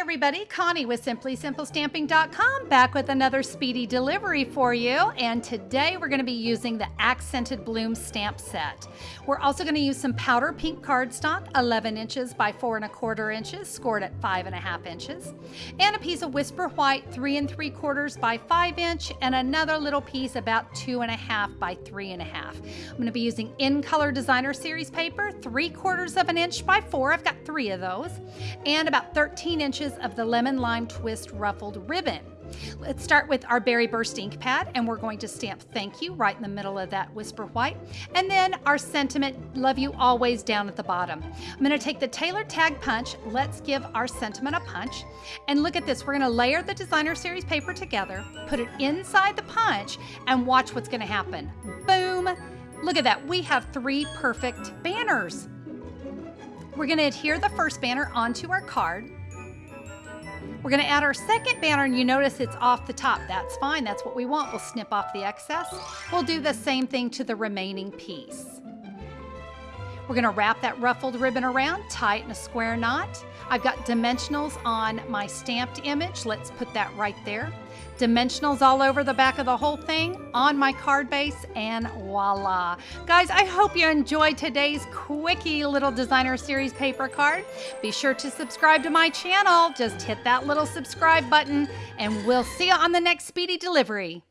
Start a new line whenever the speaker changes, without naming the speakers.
everybody, Connie with SimplySimpleStamping.com back with another speedy delivery for you. And today we're going to be using the Accented Bloom stamp set. We're also going to use some powder pink cardstock, 11 inches by four and a quarter inches, scored at five and a half inches, and a piece of Whisper White, three and three quarters by five inch, and another little piece about two and a half by three and a half. I'm going to be using in color designer series paper, three quarters of an inch by four. I've got three of those, and about 13 inches of the lemon lime twist ruffled ribbon. Let's start with our Berry Burst ink pad and we're going to stamp thank you right in the middle of that whisper white. And then our sentiment, love you always down at the bottom. I'm gonna take the Tailored Tag Punch. Let's give our sentiment a punch. And look at this, we're gonna layer the designer series paper together, put it inside the punch and watch what's gonna happen. Boom, look at that. We have three perfect banners. We're gonna adhere the first banner onto our card. We're gonna add our second banner and you notice it's off the top. That's fine, that's what we want. We'll snip off the excess. We'll do the same thing to the remaining piece. We're gonna wrap that ruffled ribbon around, tie it in a square knot. I've got dimensionals on my stamped image. Let's put that right there. Dimensionals all over the back of the whole thing on my card base and voila. Guys, I hope you enjoyed today's quickie little designer series paper card. Be sure to subscribe to my channel. Just hit that little subscribe button and we'll see you on the next speedy delivery.